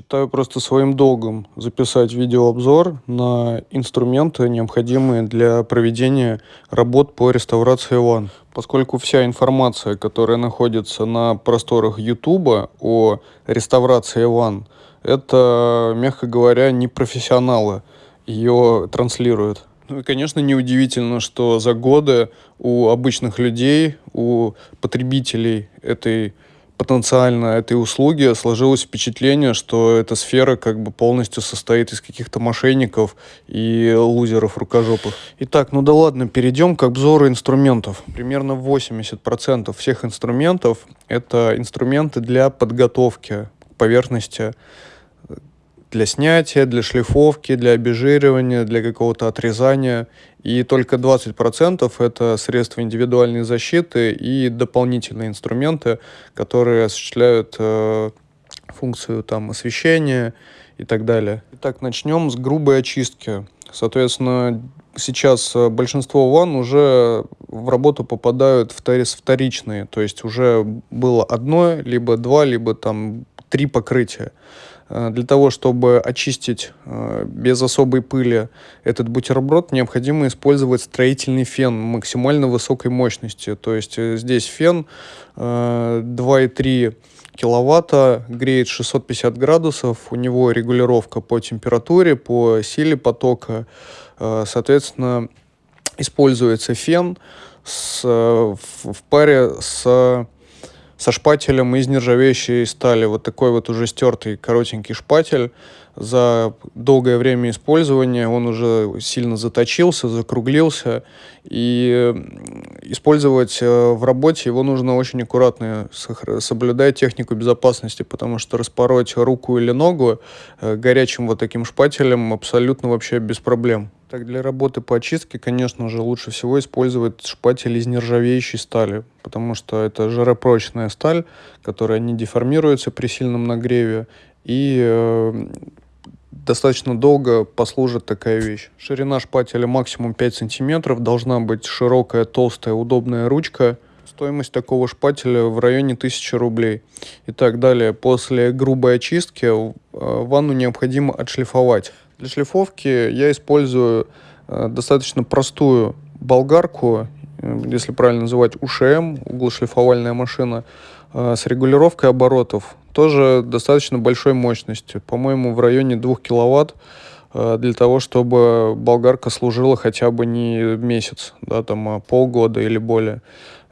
Считаю просто своим долгом записать видеообзор на инструменты, необходимые для проведения работ по реставрации ванн. Поскольку вся информация, которая находится на просторах YouTube о реставрации ванн, это, мягко говоря, не профессионалы ее транслируют. Ну и, конечно, неудивительно, что за годы у обычных людей, у потребителей этой потенциально этой услуги сложилось впечатление, что эта сфера как бы полностью состоит из каких-то мошенников и лузеров рукожопых. Итак, ну да ладно, перейдем к обзору инструментов. Примерно 80% всех инструментов это инструменты для подготовки поверхности для снятия, для шлифовки, для обезжиривания, для какого-то отрезания. И только 20% это средства индивидуальной защиты и дополнительные инструменты, которые осуществляют э, функцию там, освещения и так далее. Итак, начнем с грубой очистки. Соответственно, сейчас э, большинство ванн уже в работу попадают вторичные, то есть уже было одно, либо два, либо там три покрытия. Э, для того, чтобы очистить э, без особой пыли этот бутерброд, необходимо использовать строительный фен максимально высокой мощности. То есть э, здесь фен 2,3 киловатта, греет 650 градусов, у него регулировка по температуре, по силе потока. Соответственно, используется фен с, в паре с со шпателем из нержавеющей стали. Вот такой вот уже стертый коротенький шпатель. За долгое время использования он уже сильно заточился, закруглился. И использовать э, в работе его нужно очень аккуратно, соблюдая технику безопасности, потому что распороть руку или ногу э, горячим вот таким шпателем абсолютно вообще без проблем. Так, для работы по очистке, конечно же, лучше всего использовать шпатель из нержавеющей стали, потому что это жаропрочная сталь, которая не деформируется при сильном нагреве и э, достаточно долго послужит такая вещь. Ширина шпателя максимум 5 сантиметров, должна быть широкая, толстая, удобная ручка. Стоимость такого шпателя в районе 1000 рублей. Итак, далее, после грубой очистки э, ванну необходимо отшлифовать. Для шлифовки я использую э, достаточно простую болгарку, э, если правильно называть УШМ, углошлифовальная машина, с регулировкой оборотов. Тоже достаточно большой мощности, по-моему, в районе 2 киловатт для того, чтобы болгарка служила хотя бы не месяц, да, там, а полгода или более.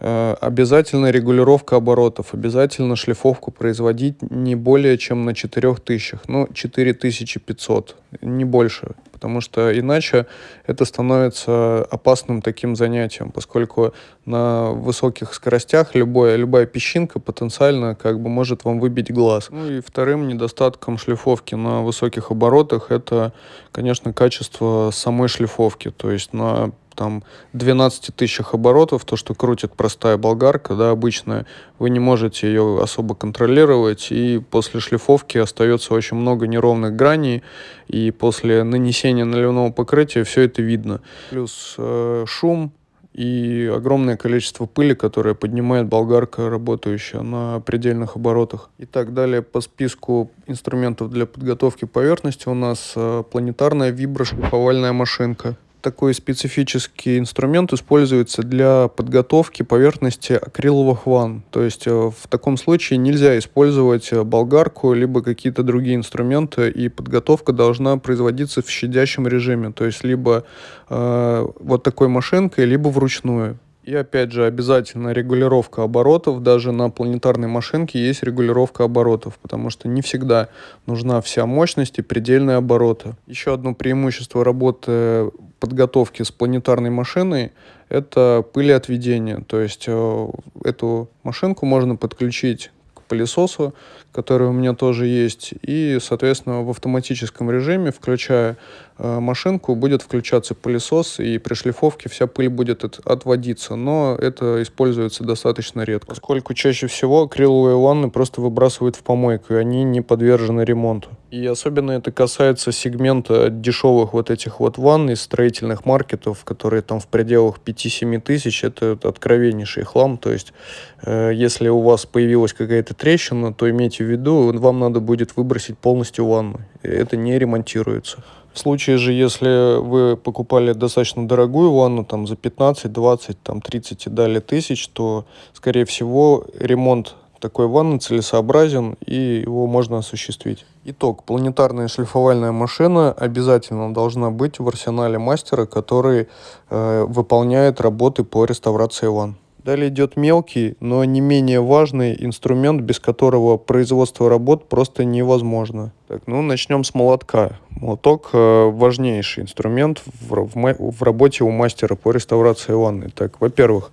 Э, обязательно регулировка оборотов, обязательно шлифовку производить не более чем на 4000, ну 4500, не больше, потому что иначе это становится опасным таким занятием, поскольку на высоких скоростях любая, любая песчинка потенциально как бы может вам выбить глаз. Ну и вторым недостатком шлифовки на высоких оборотах это, конечно, качество самой шлифовки, то есть на там 12 тысячах оборотов, то, что крутит простая болгарка, да, обычная, вы не можете ее особо контролировать, и после шлифовки остается очень много неровных граней, и после нанесения наливного покрытия все это видно. Плюс э, шум, и огромное количество пыли, которое поднимает болгарка, работающая на предельных оборотах. И так далее по списку инструментов для подготовки поверхности у нас э, планетарная виброшлифовальная машинка такой специфический инструмент используется для подготовки поверхности акриловых ванн. То есть э, в таком случае нельзя использовать э, болгарку, либо какие-то другие инструменты, и подготовка должна производиться в щадящем режиме, то есть либо э, вот такой машинкой, либо вручную. И опять же, обязательно регулировка оборотов. Даже на планетарной машинке есть регулировка оборотов, потому что не всегда нужна вся мощность и предельные обороты. Еще одно преимущество работы подготовки с планетарной машиной это пылеотведение. То есть э, эту машинку можно подключить пылесосу, который у меня тоже есть, и, соответственно, в автоматическом режиме, включая э, машинку, будет включаться пылесос, и при шлифовке вся пыль будет от, отводиться, но это используется достаточно редко, поскольку чаще всего акриловые ванны просто выбрасывают в помойку, и они не подвержены ремонту. И особенно это касается сегмента дешевых вот этих вот ванн из строительных маркетов, которые там в пределах 5-7 тысяч. Это откровеннейший хлам. То есть, э, если у вас появилась какая-то трещина, то имейте в виду, вам надо будет выбросить полностью ванну. Это не ремонтируется. В случае же, если вы покупали достаточно дорогую ванну, там за 15, 20, там 30 и далее тысяч, то, скорее всего, ремонт такой ванны целесообразен и его можно осуществить. Итог. Планетарная шлифовальная машина обязательно должна быть в арсенале мастера, который э, выполняет работы по реставрации ванн. Далее идет мелкий, но не менее важный инструмент, без которого производство работ просто невозможно. Так, ну начнем с молотка. Молоток э, важнейший инструмент в, в, в работе у мастера по реставрации ванны. Так, во-первых,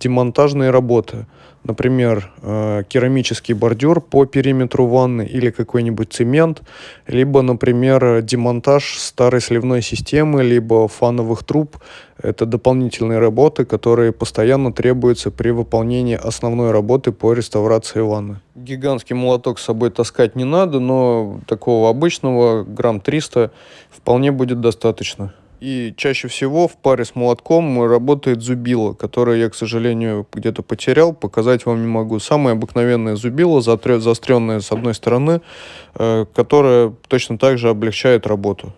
демонтажные работы – например, э, керамический бордюр по периметру ванны или какой-нибудь цемент, либо, например, демонтаж старой сливной системы, либо фановых труб. Это дополнительные работы, которые постоянно требуются при выполнении основной работы по реставрации ванны. Гигантский молоток с собой таскать не надо, но такого обычного, грамм 300, вполне будет достаточно. И чаще всего в паре с молотком работает зубило, которое я, к сожалению, где-то потерял, показать вам не могу. Самое обыкновенное зубило, заостренное с одной стороны, э, которое точно так же облегчает работу.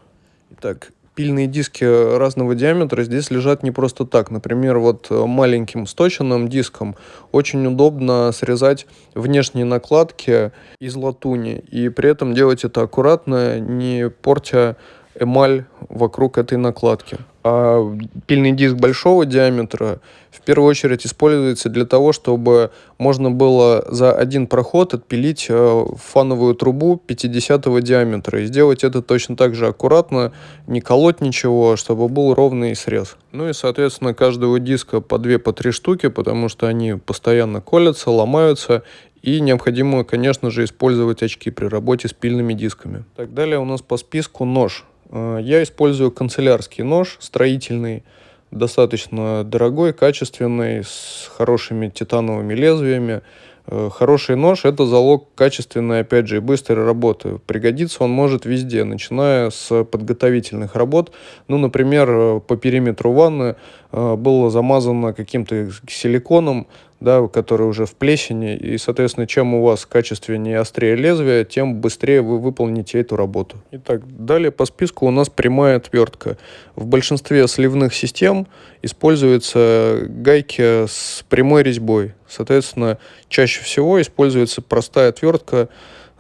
Итак, пильные диски разного диаметра здесь лежат не просто так. Например, вот маленьким сточенным диском очень удобно срезать внешние накладки из латуни. И при этом делать это аккуратно, не портя эмаль вокруг этой накладки. А пильный диск большого диаметра в первую очередь используется для того, чтобы можно было за один проход отпилить э, фановую трубу 50 диаметра и сделать это точно так же аккуратно, не колоть ничего, чтобы был ровный срез. Ну и, соответственно, каждого диска по 2 по 3 штуки, потому что они постоянно колятся, ломаются, и необходимо, конечно же, использовать очки при работе с пильными дисками. Так, далее у нас по списку нож. Э, я использую канцелярский нож строительный, достаточно дорогой, качественный, с хорошими титановыми лезвиями. Э, хороший нож – это залог качественной, опять же, и быстрой работы. Пригодится он может везде, начиная с подготовительных работ. Ну, например, э, по периметру ванны было замазано каким-то силиконом, да, который уже в плесени, и, соответственно, чем у вас качественнее и острее лезвие, тем быстрее вы выполните эту работу. Итак, далее по списку у нас прямая отвертка. В большинстве сливных систем используются гайки с прямой резьбой. Соответственно, чаще всего используется простая отвертка,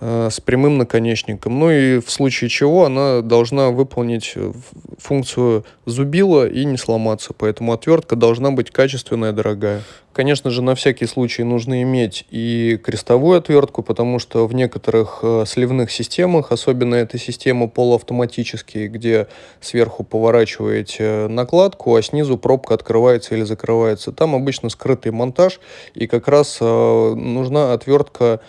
с прямым наконечником. Ну и в случае чего она должна выполнить э, функцию зубила и не сломаться. Поэтому отвертка должна быть качественная, дорогая. Конечно же, на всякий случай нужно иметь и крестовую отвертку, потому что в некоторых э, сливных системах, особенно эта система полуавтоматические, где сверху поворачиваете накладку, а снизу пробка открывается или закрывается, там обычно скрытый монтаж, и как раз нужна отвертка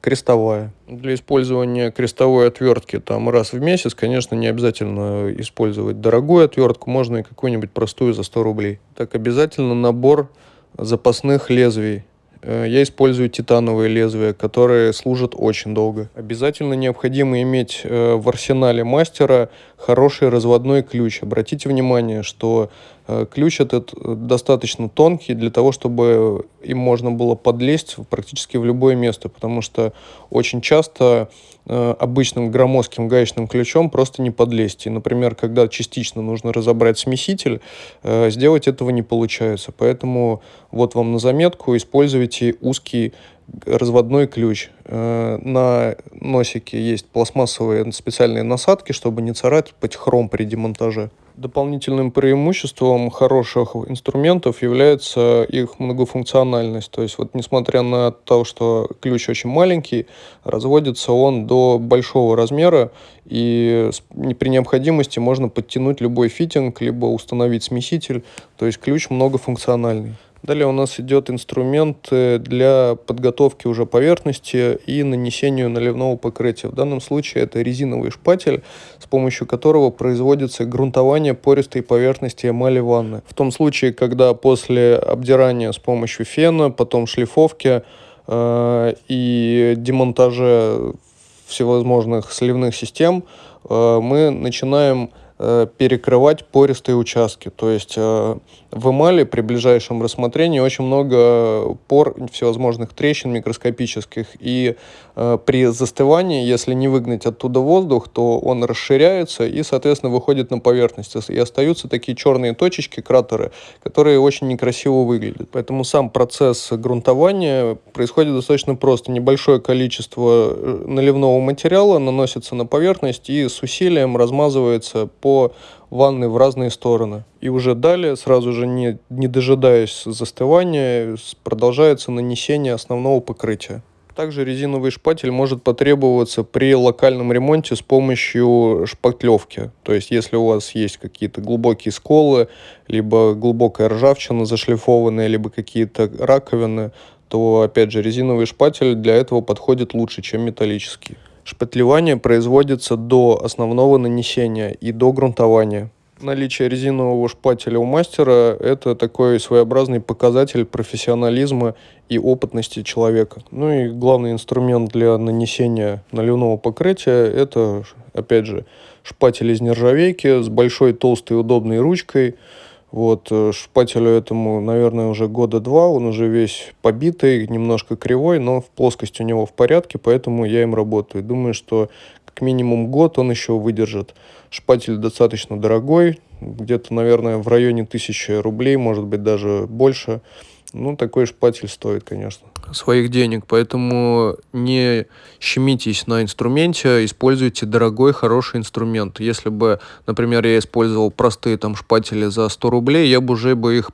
крестовая. Для использования крестовой отвертки там раз в месяц, конечно, не обязательно использовать дорогую отвертку, можно и какую-нибудь простую за 100 рублей. Так, обязательно набор запасных лезвий. Э, я использую титановые лезвия, которые служат очень долго. Обязательно необходимо иметь э, в арсенале мастера хороший разводной ключ. Обратите внимание, что ключ этот достаточно тонкий для того, чтобы им можно было подлезть практически в любое место, потому что очень часто обычным громоздким гаечным ключом просто не подлезть. И, например, когда частично нужно разобрать смеситель, сделать этого не получается. Поэтому вот вам на заметку, используйте узкий разводной ключ. Э, на носике есть пластмассовые специальные насадки, чтобы не царапать хром при демонтаже. Дополнительным преимуществом хороших инструментов является их многофункциональность. То есть вот несмотря на то, что ключ очень маленький, разводится он до большого размера и при необходимости можно подтянуть любой фитинг, либо установить смеситель. То есть ключ многофункциональный. Далее у нас идет инструмент для подготовки уже поверхности и нанесению наливного покрытия. В данном случае это резиновый шпатель, с помощью которого производится грунтование пористой поверхности эмали ванны. В том случае, когда после обдирания с помощью фена, потом шлифовки э, и демонтажа всевозможных сливных систем э, мы начинаем Э, перекрывать пористые участки. То есть э, в эмали при ближайшем рассмотрении очень много пор, всевозможных трещин микроскопических. И э, при застывании, если не выгнать оттуда воздух, то он расширяется и, соответственно, выходит на поверхность. И остаются такие черные точечки, кратеры, которые очень некрасиво выглядят. Поэтому сам процесс грунтования происходит достаточно просто. Небольшое количество наливного материала наносится на поверхность и с усилием размазывается по по ванны в разные стороны. И уже далее, сразу же не, не дожидаясь застывания, продолжается нанесение основного покрытия. Также резиновый шпатель может потребоваться при локальном ремонте с помощью шпатлевки. То есть, если у вас есть какие-то глубокие сколы, либо глубокая ржавчина зашлифованная, либо какие-то раковины, то, опять же, резиновый шпатель для этого подходит лучше, чем металлический. Шпатлевание производится до основного нанесения и до грунтования. Наличие резинового шпателя у мастера – это такой своеобразный показатель профессионализма и опытности человека. Ну и главный инструмент для нанесения наливного покрытия – это, опять же, шпатель из нержавейки с большой толстой удобной ручкой – вот, э, шпателю этому, наверное, уже года два, он уже весь побитый, немножко кривой, но в плоскость у него в порядке, поэтому я им работаю. Думаю, что как минимум год он еще выдержит. Шпатель достаточно дорогой, где-то, наверное, в районе тысячи рублей, может быть, даже больше. Ну, такой шпатель стоит, конечно. Своих денег, поэтому не щемитесь на инструменте, используйте дорогой, хороший инструмент. Если бы, например, я использовал простые там шпатели за 100 рублей, я бы уже бы их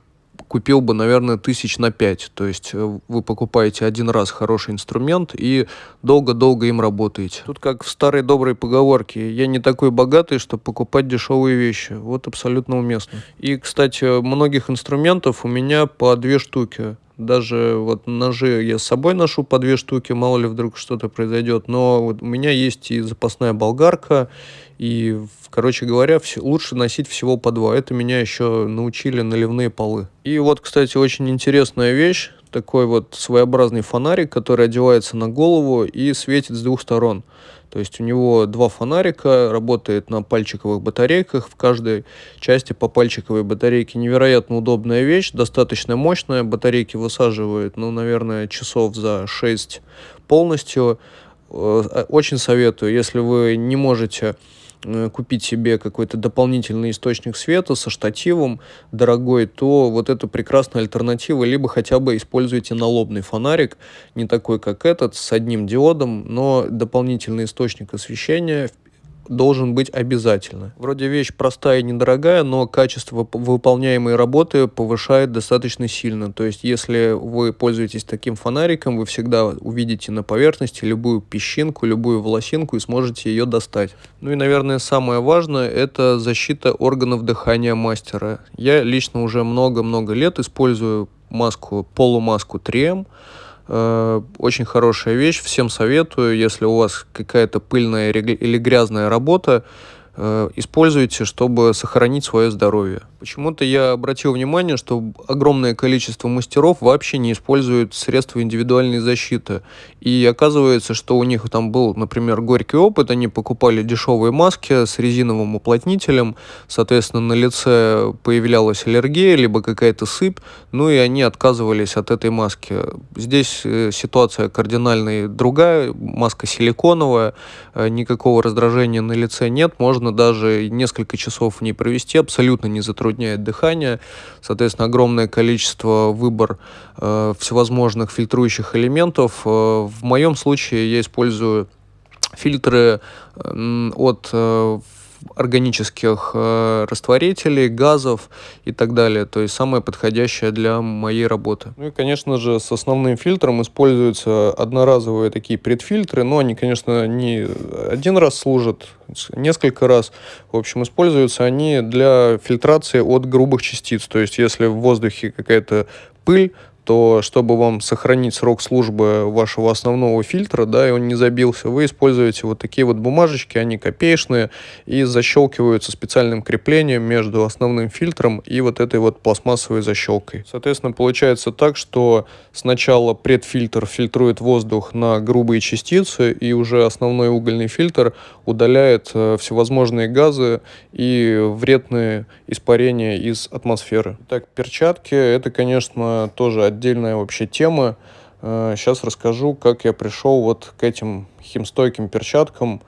купил бы, наверное, тысяч на пять. То есть э, вы покупаете один раз хороший инструмент и долго-долго им работаете. Тут как в старой доброй поговорке «я не такой богатый, чтобы покупать дешевые вещи». Вот абсолютно уместно. И, кстати, многих инструментов у меня по две штуки. Даже вот ножи я с собой ношу по две штуки, мало ли вдруг что-то произойдет. Но вот у меня есть и запасная болгарка, и, короче говоря, лучше носить всего по два. Это меня еще научили наливные полы. И вот, кстати, очень интересная вещь. Такой вот своеобразный фонарик, который одевается на голову и светит с двух сторон. То есть у него два фонарика, работает на пальчиковых батарейках, в каждой части по пальчиковой батарейке. Невероятно удобная вещь, достаточно мощная, батарейки высаживают, ну, наверное, часов за 6 полностью. Э, очень советую, если вы не можете купить себе какой-то дополнительный источник света со штативом дорогой, то вот это прекрасная альтернатива, либо хотя бы используйте налобный фонарик, не такой как этот, с одним диодом, но дополнительный источник освещения должен быть обязательно. Вроде вещь простая и недорогая, но качество выполняемой работы повышает достаточно сильно. То есть, если вы пользуетесь таким фонариком, вы всегда увидите на поверхности любую песчинку, любую волосинку и сможете ее достать. Ну и, наверное, самое важное – это защита органов дыхания мастера. Я лично уже много-много лет использую маску, полумаску 3M, Э, очень хорошая вещь, всем советую, если у вас какая-то пыльная или грязная работа, Э, используете, чтобы сохранить свое здоровье. Почему-то я обратил внимание, что огромное количество мастеров вообще не используют средства индивидуальной защиты. И оказывается, что у них там был, например, горький опыт, они покупали дешевые маски с резиновым уплотнителем, соответственно, на лице появлялась аллергия, либо какая-то сыпь, ну и они отказывались от этой маски. Здесь э, ситуация кардинально другая, маска силиконовая, э, никакого раздражения на лице нет, можно даже несколько часов в ней провести, абсолютно не затрудняет дыхание. Соответственно, огромное количество выбор э, всевозможных фильтрующих элементов. Э, в моем случае я использую фильтры э, от э, органических э, растворителей, газов и так далее. То есть самое подходящее для моей работы. Ну и, конечно же, с основным фильтром используются одноразовые такие предфильтры, но они, конечно, не один раз служат, несколько раз. В общем, используются они для фильтрации от грубых частиц. То есть если в воздухе какая-то пыль, то чтобы вам сохранить срок службы вашего основного фильтра, да, и он не забился, вы используете вот такие вот бумажечки, они копеечные и защелкиваются специальным креплением между основным фильтром и вот этой вот пластмассовой защелкой. Соответственно, получается так, что сначала предфильтр фильтрует воздух на грубые частицы, и уже основной угольный фильтр удаляет э, всевозможные газы и вредные испарения из атмосферы. Так, перчатки, это, конечно, тоже отдельная вообще тема. Сейчас э, расскажу, как я пришел вот к этим химстойким перчаткам.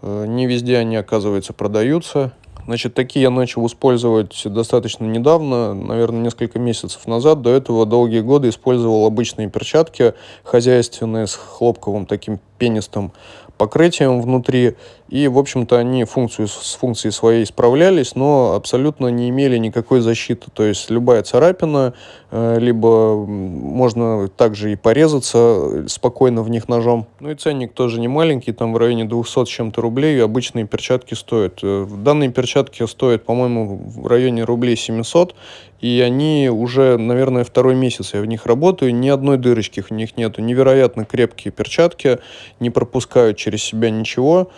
Э, не везде они, оказывается, продаются. Значит, такие я начал использовать достаточно недавно, наверное, несколько месяцев назад. До этого долгие годы использовал обычные перчатки хозяйственные с хлопковым таким пенистым покрытием внутри. И, в общем-то, они функцию, с функцией своей справлялись, но абсолютно не имели никакой защиты. То есть любая царапина, э, либо можно также и порезаться спокойно в них ножом. Ну и ценник тоже не маленький, там в районе 200 с чем-то рублей обычные перчатки стоят. Э, данные перчатки стоят, по-моему, в районе рублей 700, и они уже, наверное, второй месяц я в них работаю, ни одной дырочки в них нету, невероятно крепкие перчатки, не пропускают через себя ничего,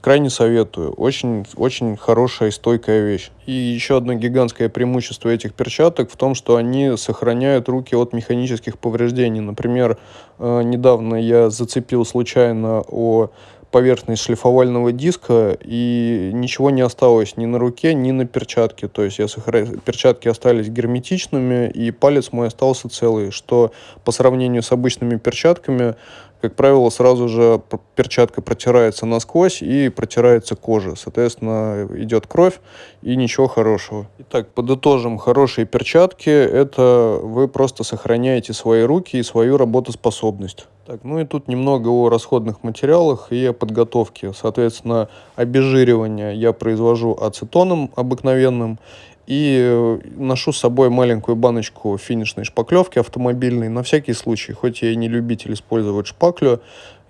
крайне советую, очень, очень хорошая и стойкая вещь. И еще одно гигантское преимущество этих перчаток в том, что они сохраняют руки от механических повреждений. Например, э, недавно я зацепил случайно о поверхность шлифовального диска, и ничего не осталось ни на руке, ни на перчатке. То есть я сохра... перчатки остались герметичными, и палец мой остался целый, что по сравнению с обычными перчатками как правило, сразу же перчатка протирается насквозь и протирается кожа. Соответственно, идет кровь и ничего хорошего. Итак, подытожим. Хорошие перчатки – это вы просто сохраняете свои руки и свою работоспособность. Так, ну и тут немного о расходных материалах и о подготовке. Соответственно, обезжиривание я произвожу ацетоном обыкновенным и э, ношу с собой маленькую баночку финишной шпаклевки автомобильной на всякий случай. Хоть я и не любитель использовать шпаклю,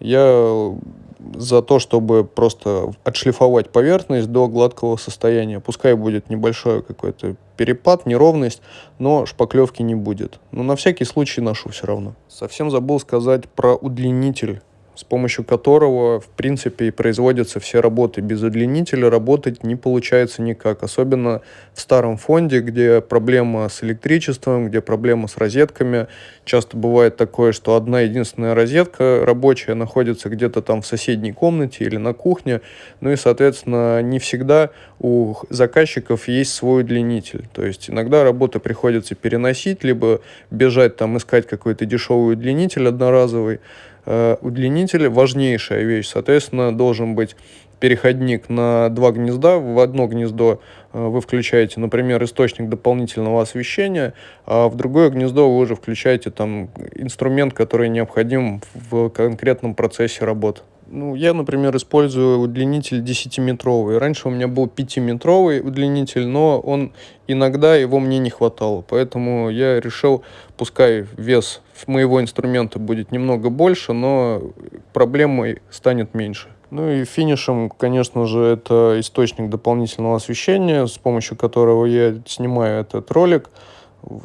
я за то, чтобы просто отшлифовать поверхность до гладкого состояния. Пускай будет небольшой какой-то перепад, неровность, но шпаклевки не будет. Но на всякий случай ношу все равно. Совсем забыл сказать про удлинитель с помощью которого, в принципе, и производятся все работы. Без удлинителя работать не получается никак, особенно в старом фонде, где проблема с электричеством, где проблема с розетками. Часто бывает такое, что одна единственная розетка рабочая находится где-то там в соседней комнате или на кухне, ну и, соответственно, не всегда у заказчиков есть свой удлинитель. То есть иногда работы приходится переносить, либо бежать там искать какой-то дешевый удлинитель одноразовый, удлинитель важнейшая вещь. Соответственно, должен быть переходник на два гнезда. В одно гнездо э, вы включаете, например, источник дополнительного освещения, а в другое гнездо вы уже включаете там инструмент, который необходим в конкретном процессе работы. Ну, я, например, использую удлинитель 10-метровый. Раньше у меня был 5-метровый удлинитель, но он иногда его мне не хватало. Поэтому я решил, пускай вес моего инструмента будет немного больше, но проблемой станет меньше. Ну и финишем, конечно же, это источник дополнительного освещения, с помощью которого я снимаю этот ролик.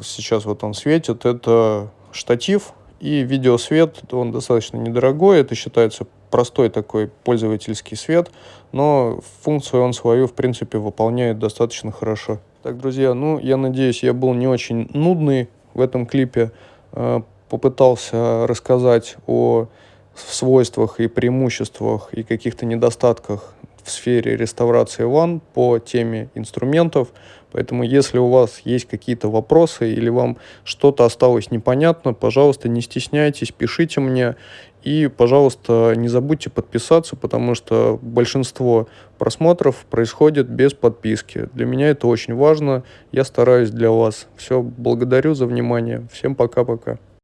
Сейчас вот он светит. Это штатив и видеосвет, он достаточно недорогой, это считается простой такой пользовательский свет, но функцию он свою, в принципе, выполняет достаточно хорошо. Так, друзья, ну, я надеюсь, я был не очень нудный в этом клипе. Э, попытался рассказать о свойствах и преимуществах и каких-то недостатках в сфере реставрации ванн по теме инструментов. Поэтому, если у вас есть какие-то вопросы или вам что-то осталось непонятно, пожалуйста, не стесняйтесь, пишите мне. И, пожалуйста, не забудьте подписаться, потому что большинство просмотров происходит без подписки. Для меня это очень важно. Я стараюсь для вас. Все, благодарю за внимание. Всем пока-пока.